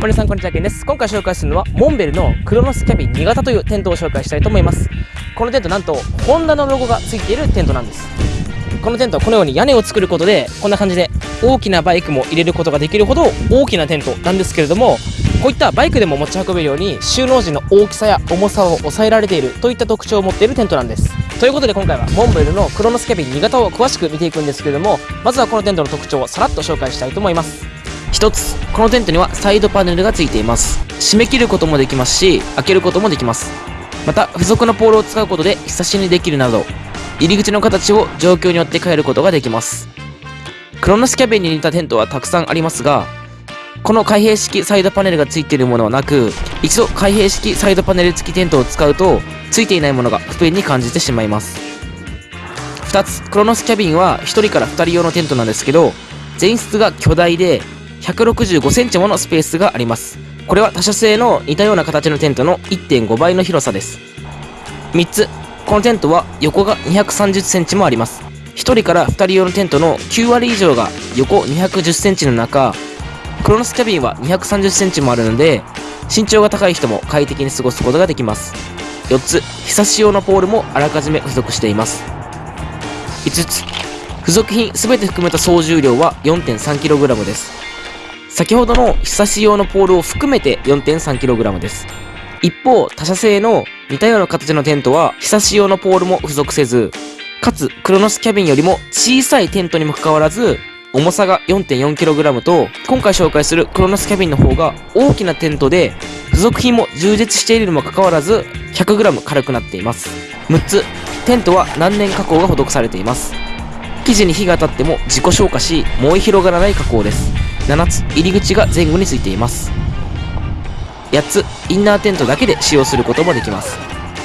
も皆さんこんにちはけんです。今回紹介するのはモンベルのクロノスキャビン新潟というテントを紹介したいと思います。このテントなんとホンダのロゴがついているテントなんです。このテントはこのように屋根を作ることでこんな感じで大きなバイクも入れることができるほど大きなテントなんですけれどもこういったバイクでも持ち運べるように収納時の大きさや重さを抑えられているといった特徴を持っているテントなんです。ということで今回はモンベルのクロノスキャビン新潟を詳しく見ていくんですけれどもまずはこのテントの特徴をさらっと紹介したいと思います。一つこのテントにはサイドパネルがついています。締め切ることもできますし開けることもできます。また付属のポールを使うことでひさしにできるなど入り口の形を状況によって変えることができます。クロノスキャビンに似たテントはたくさんありますがこの開閉式サイドパネルがついているものはなく一度開閉式サイドパネル付きテントを使うとついていないものが不便に感じてしまいます。2つクロノスキャビンは1人から2人用のテントなんですけど前室が巨大で165センチものスペースがあります。これは他社製の似たような形のテントの1.5倍の広さです。3つ。このテントは横が230センチもあります。1人から2人用のテントの9割以上が横210センチの中。クロノスキャビンは230センチもあるので身長が高い人も快適に過ごすことができます。4つ。日差し用のポールもあらかじめ付属しています。5つ。付属品全て含めた総重量は 4.3kg です。先ほどの日差し用のポールを含めて 4.3kg です。一方他社製の似たような形のテントは日差し用のポールも付属せずかつクロノスキャビンよりも小さいテントにもかかわらず重さが 4.4kg と今回紹介するクロノスキャビンの方が大きなテントで付属品も充実しているにもかかわらず 100g 軽くなっています。6つテントは難燃加工が施されています。生地に火が当たっても自己消化し燃え広がらない加工です。7つ入り口が前後についています。8つインナーテントだけで使用することもできます。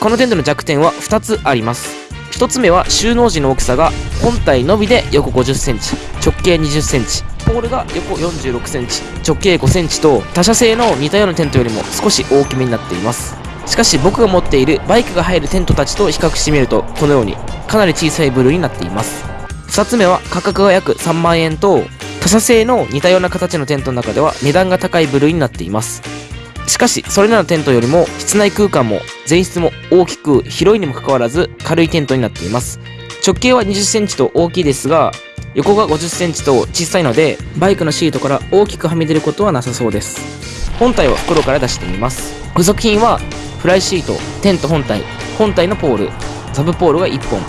このテントの弱点は2つあります。1つ目は収納時の大きさが本体のみで横5 0センチ直径2 0センチポールが横4 6センチ直径5センチと他社製の似たようなテントよりも少し大きめになっています。しかし僕が持っているバイクが入るテントたちと比較してみるとこのようにかなり小さい部類になっています。2つ目は価格が約3万円と他社製の似たような形のテントの中では値段が高い部類になっています。しかしそれらのテントよりも室内空間も前室も大きく広いにもかかわらず軽いテントになっています。直径は2 0センチと大きいですが横が5 0センチと小さいのでバイクのシートから大きくはみ出ることはなさそうです。本体は袋から出してみます。付属品はフライシートテント本体本体のポールサブポールが1本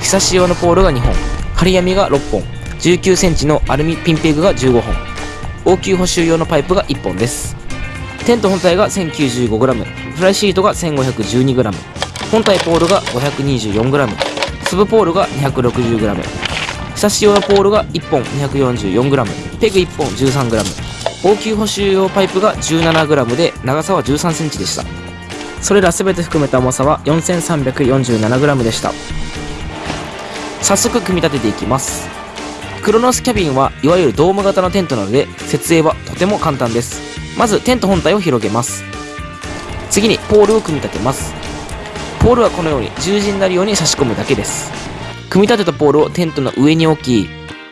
日差し用のポールが2本針網が6本。1 9センチのアルミピンペグが15本。応急補修用のパイプが1本です。テント本体が 1095g フライシートが 1512g 本体ポールが 524g スブポールが 260g 日差し用のポールが1本 244g ペグ1本 13g 応急補修用パイプが 17g で長さは 13cm でした。それら全て含めた重さは 4347g でした。早速組み立てていきます。クロノスキャビンはいわゆるドーム型のテントなので設営はとても簡単です。まずテント本体を広げます。次にポールを組み立てます。ポールはこのように十字になるように差し込むだけです。組み立てたポールをテントの上に置き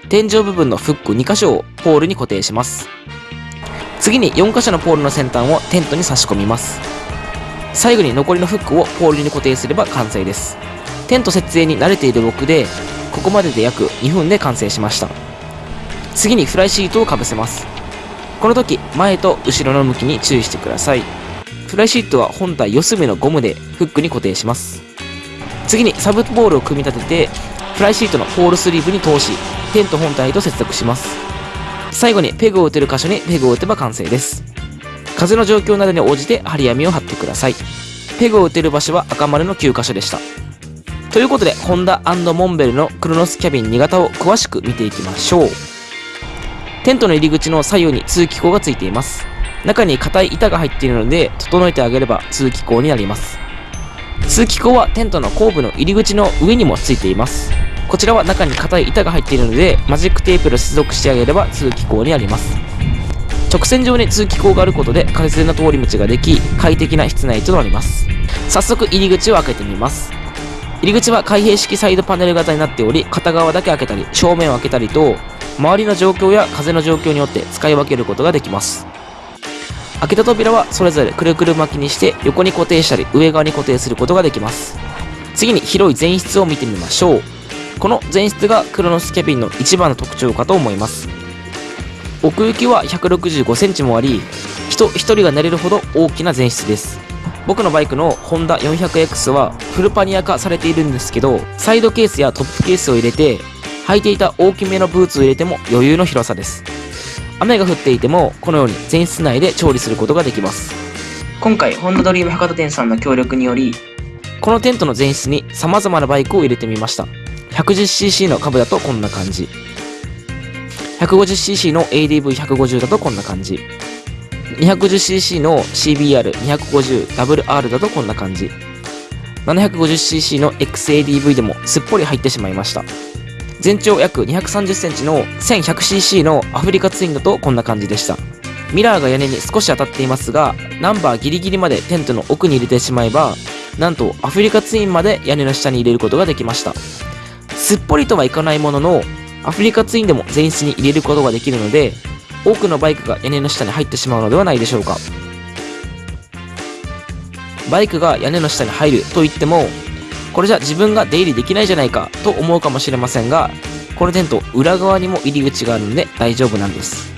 天井部分のフック2箇所をポールに固定します。次に4箇所のポールの先端をテントに差し込みます。最後に残りのフックをポールに固定すれば完成です。テント設営に慣れている僕でここまでで約2分で完成しました。次にフライシートをかぶせます。この時前と後ろの向きに注意してください。フライシートは本体四隅のゴムでフックに固定します。次にサブボールを組み立ててフライシートのポールスリーブに通しテント本体と接続します。最後にペグを打てる箇所にペグを打てば完成です。風の状況などに応じて針網を張ってください。ペグを打てる場所は赤丸の9箇所でした。ということでホンダモンベルのクロノスキャビン2型を詳しく見ていきましょうテントの入り口の左右に通気口がついています。中に硬い板が入っているので、整えてあげれば通気口になります。通気口はテントの後部の入り口の上にもついています。こちらは中に硬い板が入っているので、マジックテープで接続してあげれば通気口になります。直線上に通気口があることで風の通り道ができ、快適な室内となります。早速入り口を開けてみます。入り口は開閉式サイドパネル型になっており、片側だけ開けたり、正面を開けたりと、周りの状況や風の状況によって使い分けることができます。開けた扉はそれぞれくるくる巻きにして横に固定したり上側に固定することができます。次に広い前室を見てみましょう。この前室がクロノスキャビンの一番の特徴かと思います。奥行きは165センチもあり人1人が寝れるほど大きな前室です。僕のバイクのホンダ 400X はフルパニア化されているんですけどサイドケースやトップケースを入れて履いていた大きめのブーツを入れても余裕の広さです。雨が降っていてもこのように前室内で調理することができます。今回ホンダドリーム博多店さんの協力によりこのテントの前室に様々なバイクを入れてみました。110cc の株だとこんな感じ。150cc の ADV150 だとこんな感じ 250cc の CBR250WR だとこんな感じ。750cc の XADV でもすっぽり入ってしまいました。全長約 230cm の 1100cc のアフリカツインだとこんな感じでした。ミラーが屋根に少し当たっていますがナンバーギリギリまでテントの奥に入れてしまえばなんとアフリカツインまで屋根の下に入れることができました。すっぽりとはいかないもののアフリカツインでも前室に入れることができるので多くのバイクが屋根の下に入ってしまうのではないでしょうか。バイクが屋根の下に入ると言ってもこれじゃ自分が出入りできないじゃないかと思うかもしれませんがこのテント裏側にも入り口があるので大丈夫なんです。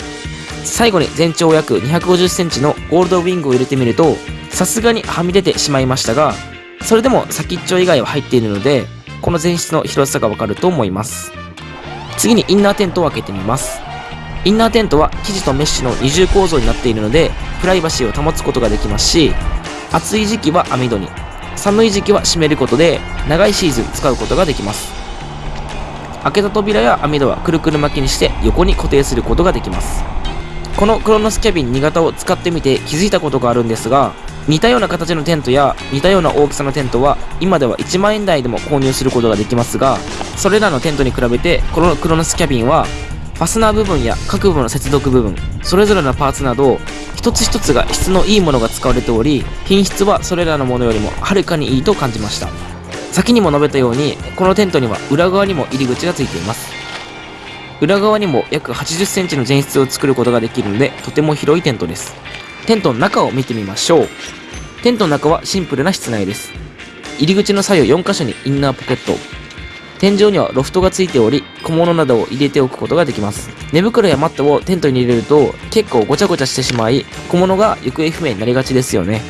最後に全長約 250cm のゴールドウィングを入れてみるとさすがにはみ出てしまいましたがそれでも先っちょ以外は入っているのでこの前室の広さがわかると思います。次にインナーテントを開けてみます。インナーテントは生地とメッシュの二重構造になっているのでプライバシーを保つことができますし暑い時期は網戸に寒い時期は閉めることで長いシーズン使うことができます。開けた扉や網戸はくるくる巻きにして横に固定することができます。このクロノスキャビン2型を使ってみて気づいたことがあるんですが似たような形のテントや似たような大きさのテントは今では1万円台でも購入することができますがそれらのテントに比べてこのクロノスキャビンはファスナー部分や各部の接続部分それぞれのパーツなど一つ一つが質のいいものが使われており品質はそれらのものよりもはるかにいいと感じました。先にも述べたようにこのテントには裏側にも入り口がついています。裏側にも約 80cm の前室を作ることができるのでとても広いテントです。テントの中を見てみましょう。テントの中はシンプルな室内です。入り口の左右4箇所にインナーポケット。天井にはロフトがついており小物などを入れておくことができます。寝袋やマットをテントに入れると結構ごちゃごちゃしてしまい小物が行方不明になりがちですよね。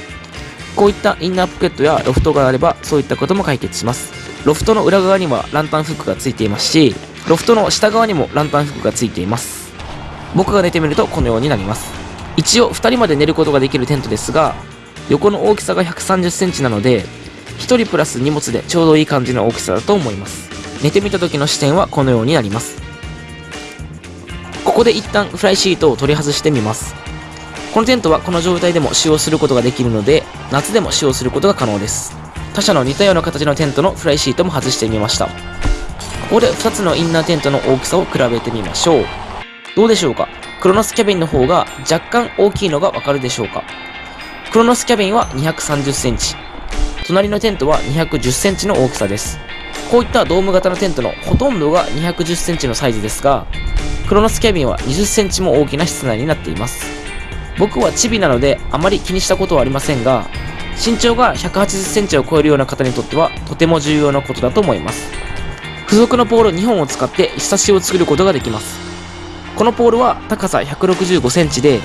こういったインナーポケットやロフトがあればそういったことも解決します。ロフトの裏側にはランタンフックがついていますしロフトの下側にもランタンフックがついています。僕が寝てみるとこのようになります。一応2人まで寝ることができるテントですが横の大きさが1 3 0センチなので1人プラス荷物でちょうどいい感じの大きさだと思います。寝てみた時の視点はこのようになります。ここで一旦フライシートを取り外してみます。このテントはこの状態でも使用することができるので夏でも使用することが可能です。他社の似たような形のテントのフライシートも外してみました。ここで2つのインナーテントの大きさを比べてみましょう。どうでしょうか？クロノスキャビンの方が若干大きいのがわかるでしょうか？クロノスキャビンは230センチ。隣のテントは210センチの大きさです。こういったドーム型のテントのほとんどが210センチのサイズですが、クロノスキャビンは20センチも大きな室内になっています。僕はチビなのであまり気にしたことはありませんが、身長が180センチを超えるような方にとってはとても重要なことだと思います。付属のポール2本を使ってひさしを作ることができます。このポールは高さ165センチで、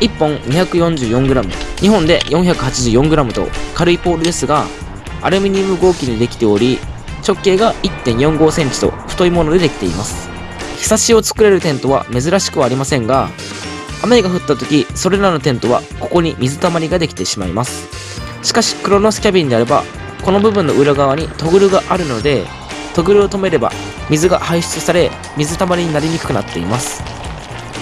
1本 244g、2本で 484g と軽いポールですが、アルミニウム合金でできており、直径が1.45センチと太いものでできています。ひさしを作れるテントは珍しくはありませんが、雨が降った時、それらのテントはここに水たまりができてしまいます。しかし、クロノスキャビンであれば、この部分の裏側にトグルがあるので、トグルを止めれば水が排出され、水たまりになりにくくなっています。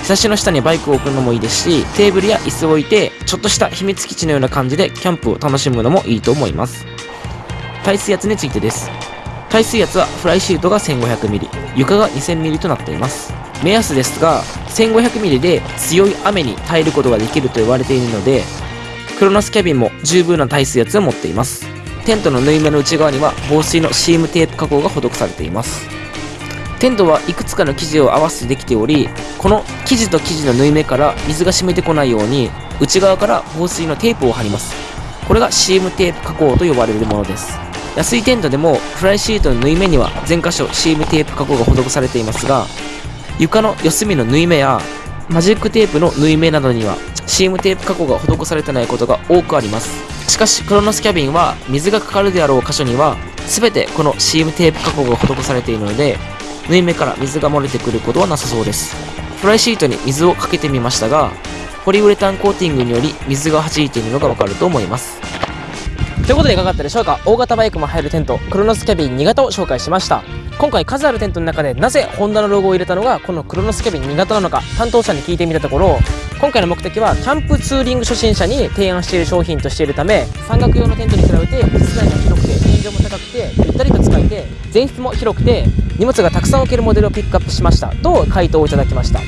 ひさしの下にバイクを置くのもいいですし、テーブルや椅子を置いて、ちょっとした秘密基地のような感じでキャンプを楽しむのもいいと思います。耐水圧についてです。耐水圧はフライシートが 1500mm 床が 2000mm となっています。目安ですが 1500mm で強い雨に耐えることができると言われているのでクロノスキャビンも十分な耐水圧を持っています。テントの縫い目の内側には防水のシームテープ加工が施されています。テントはいくつかの生地を合わせてできておりこの生地と生地の縫い目から水が染みてこないように内側から防水のテープを貼ります。これがシームテープ加工と呼ばれるものです。安いテントでもフライシートの縫い目には全箇所シームテープ加工が施されていますが床の四隅の縫い目やマジックテープの縫い目などにはシームテープ加工が施されてないことが多くあります。しかしクロノスキャビンは水がかかるであろう箇所には全てこのシームテープ加工が施されているので縫い目から水が漏れてくることはなさそうです。フライシートに水をかけてみましたがポリウレタンコーティングにより水が弾いているのがわかると思います。ということでいかがだったでしょうか？大型バイクも入るテントクロノスキャビン2型を紹介しました。今回数あるテントの中でなぜホンダのロゴを入れたのがこのクロノスキャビン2型なのか担当者に聞いてみたところ今回の目的はキャンプツーリング初心者に提案している商品としているため山岳用のテントに比べて室内が広くて天井も高くてゆったりと使えて前室も広くて荷物がたくさん置けるモデルをピックアップしましたと回答をいただきました。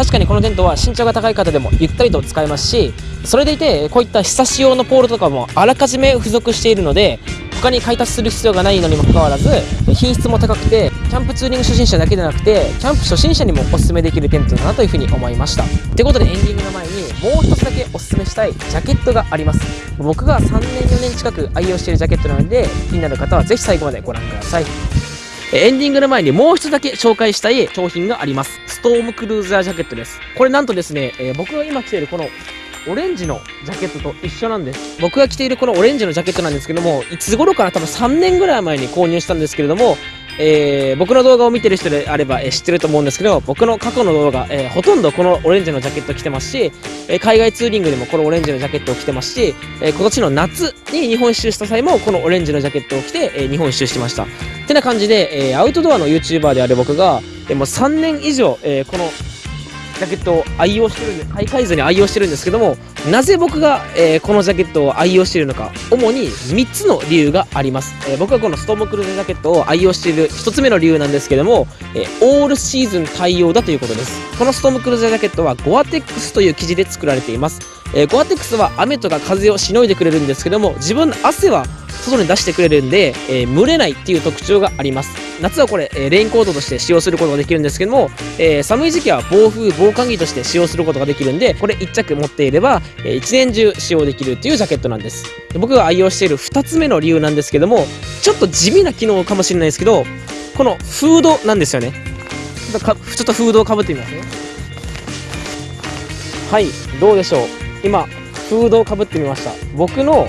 確かにこのテントは身長が高い方でもゆったりと使えますしそれでいてこういった日差し用のポールとかもあらかじめ付属しているので他に買い足しする必要がないのにもかかわらず品質も高くてキャンプツーリング初心者だけでなくてキャンプ初心者にもおすすめできるテントだなというふうに思いました。ってことでエンディングの前にもう一つだけおすすめしたいジャケットがあります。僕が3年4年近く愛用しているジャケットなので気になる方はぜひ最後までご覧ください。エンディングの前にもう一つだけ紹介したい商品があります。ストームクルーザージャケットです。これなんとですね、えー、僕が今着ているこのオレンジのジャケットと一緒なんです。僕が着ているこのオレンジのジャケットなんですけども、いつ頃から多分3年ぐらい前に購入したんですけれども、えー、僕の動画を見てる人であれば、えー、知ってると思うんですけど、僕の過去の動画、えー、ほとんどこのオレンジのジャケット着てますし、え海外ツーリングでもこのオレンジのジャケットを着てますし、え今年の夏に日本一周した際もこのオレンジのジャケットを着て、え日本一周してました。ってな感じで、えアウトドアの YouTuber である僕が、えもう3年以上、えこのジャケットを愛用してるんで買い替えずに愛用してるんですけどもなぜ僕が、えー、このジャケットを愛用しているのか主に3つの理由があります、えー、僕がこのストームクルーズジャケットを愛用している1つ目の理由なんですけども、えー、オールシーズン対応だということです。このストームクルーズジャケットはゴアテックスという生地で作られています。えー、ゴアテックスは雨とか風をしのいでくれるんですけども自分の汗は外に出してくれるんで、えー、蒸れないっていう特徴があります。夏はこれ、えー、レインコートとして使用することができるんですけども、えー、寒い時期は暴風防寒着として使用することができるんでこれ1着持っていれば、えー、1年中使用できるっていうジャケットなんです。僕が愛用している2つ目の理由なんですけどもちょっと地味な機能かもしれないですけどこのフードなんですよね。ちょっとフードをかぶってみますね。はいどうでしょう。今フードをかぶってみました。僕の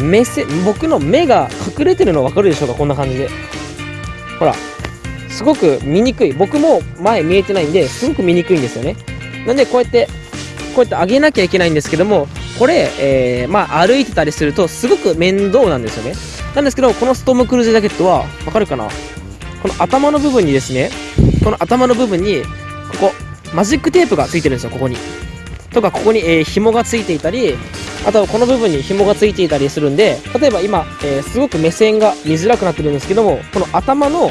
目線僕の目が隠れてるの分かるでしょうかこんな感じで。ほらすごく見にくい。僕も前見えてないんですごく見にくいんですよね。なんでこうやってこうやって上げなきゃいけないんですけどもこれ、えー、まあ歩いてたりするとすごく面倒なんですよね。なんですけどこのストームクルーズジャケットはわかるかな？この頭の部分にですねこの頭の部分にここマジックテープがついてるんですよここに。とかここに、えー、紐がついていたりあとはこの部分に紐がついていたりするんで例えば今、えー、すごく目線が見づらくなってるんですけどもこの頭の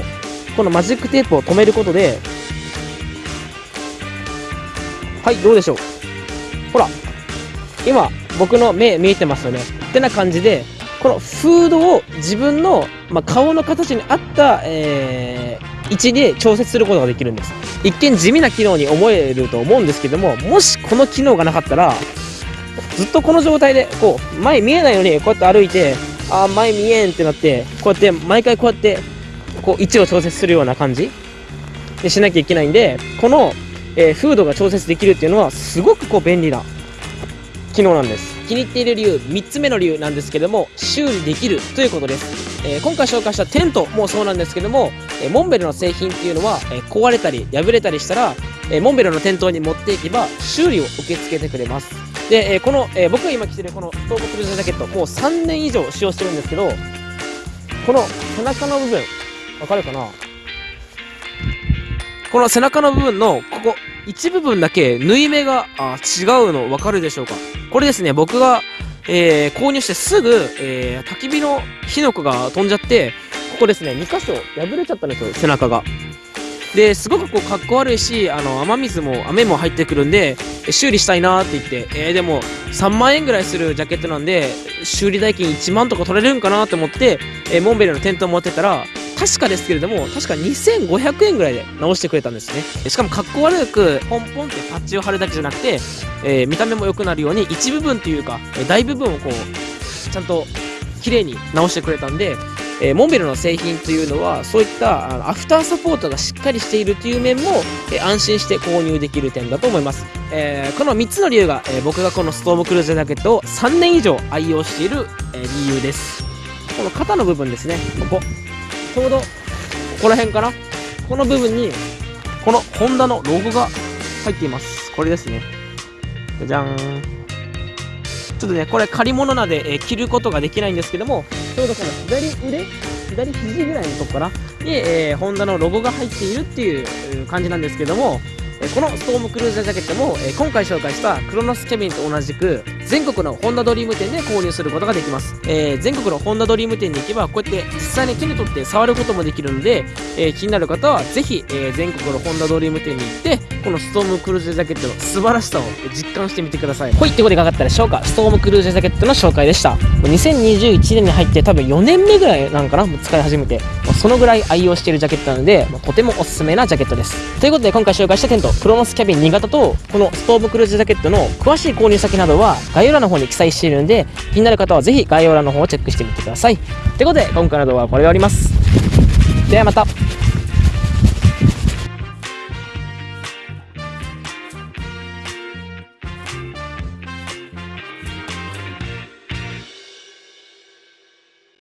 このマジックテープを止めることではいどうでしょう。ほら今僕の目見えてますよね。ってな感じでこのフードを自分の、まあ、顔の形に合った、えー、位置で調節することができるんです。一見地味な機能に思えると思うんですけどももしこの機能がなかったらずっとこの状態でこう前見えないのにこうやって歩いてあ前見えんってなってこうやって毎回こうやってこう位置を調節するような感じでしなきゃいけないんでこの、えー、フードが調節できるっていうのはすごくこう便利な機能なんです。気に入っている理由3つ目の理由なんですけども修理できるということです、えー、今回紹介したテントもそうなんですけども、えー、モンベルの製品っていうのは、え壊れたり破れたりしたら、えモンベルの店頭に持っていけば修理を受け付けてくれます。で、えこの、え僕が今着てるこのストーブクルーズジャケットもう3年以上使用してるんですけどこの背中の部分わかるかな？この背中の部分のここ一部分だけ縫い目があ違うの分かるでしょうか？これですね僕が、えー、購入してすぐ、えー、焚き火の火の粉が飛んじゃってここですね2箇所破れちゃったんですよ背中が。ですごくこうかっこ悪いしあの雨水も雨も入ってくるんで修理したいなって言って、えー、でも3万円ぐらいするジャケットなんで修理代金1万とか取れるんかなと思って、えー、モンベルの店頭持ってたら確かですけれども確か2500円ぐらいで直してくれたんですね。しかもかっこ悪くポンポンってパッチを貼るだけじゃなくて、えー、見た目も良くなるように一部分というか大部分をこうちゃんと綺麗に直してくれたんでえー、モンベルの製品というのはそういったアフターサポートがしっかりしているという面も、えー、安心して購入できる点だと思います、えー、この3つの理由が、え僕がこのストームクルーズジャケットを3年以上愛用している、え理由です。この肩の部分ですね。ここ。ちょうどここら辺かな？この部分にこのホンダのロゴが入っています。これですね。じゃじゃん。ちょっとね、これ借り物なので、え、着ることができないんですけども、ちょうどこの左腕？左肘ぐらいのとこからに、えー、ホンダのロゴが入っているっていう感じなんですけども、えこのストームクルーザージャケットも、え今回紹介したクロノスキャビンと同じく全国のホンダドリーム店で購入することができます、えー、全国のホンダドリーム店に行けばこうやって実際に手に取って触ることもできるので、えー、気になる方はぜひ、えー、全国のホンダドリーム店に行ってこのストームクルーザージャケットの素晴らしさを実感してみてください。ほいってことでかかったでしょうか？ストームクルーザージャケットの紹介でした。2021年に入って多分4年目ぐらいなんかな？もう使い始めて。そのぐらい愛用しているジャケットなのでとてもおすすめなジャケットです。ということで今回紹介したテントクロノスキャビン新潟とこのストーブクルーズジャケットの詳しい購入先などは概概要欄の方に記載しているので気になる方はぜひ概要欄の方をチェックしてみてください。ということで今回の動画はこれで終わります。ではまた。